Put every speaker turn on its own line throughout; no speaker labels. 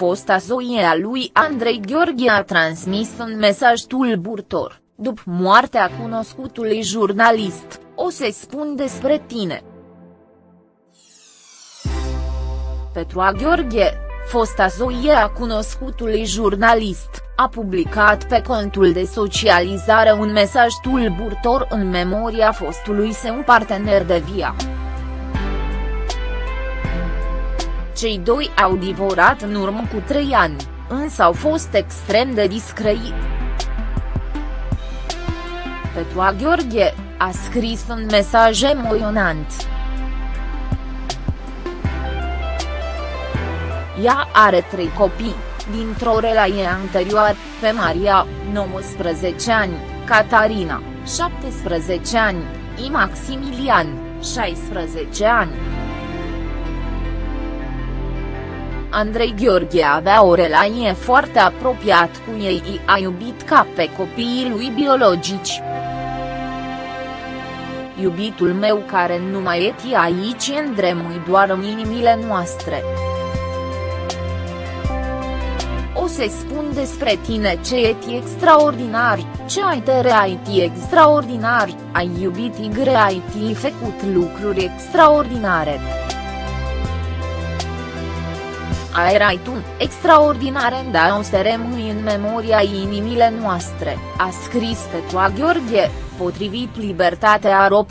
fosta soie a lui Andrei Gheorghe a transmis un mesaj tulburtor, după moartea cunoscutului jurnalist, o să spun despre tine. Petrua Gheorghe, fosta soie a cunoscutului jurnalist, a publicat pe contul de socializare un mesaj tulburtor în memoria fostului său partener de via. Cei doi au divorat în urmă cu trei ani, însă au fost extrem de discrei. Petrua Gheorghe, a scris un mesaj emoționant. Ea are trei copii, dintr-o relație anterioară, pe Maria, 19 ani, Catarina, 17 ani, Și Maximilian, 16 ani. Andrei Gheorghe avea o relație foarte apropiat cu ei i a iubit ca pe copiii lui biologici. Iubitul meu care nu mai e aici îndremui doar în inimile noastre. O să spun despre tine ce e extraordinar, ce ai de reality extraordinar, ai iubit y ai făcut lucruri extraordinare. Erai tu, extraordinare da o să rămâi în memoria inimile noastre, a scris Petua Gheorghe, potrivit Libertatea.ro.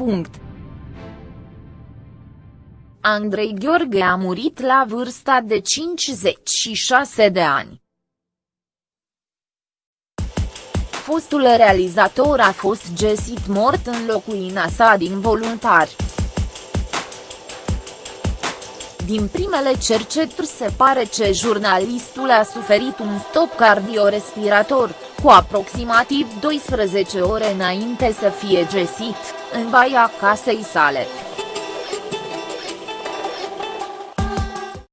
Andrei Gheorghe a murit la vârsta de 56 de ani. Fostul realizator a fost găsit mort în locuina sa din voluntari. Din primele cercetări se pare că jurnalistul a suferit un stop cardiorespirator, cu aproximativ 12 ore înainte să fie găsit, în baia casei sale.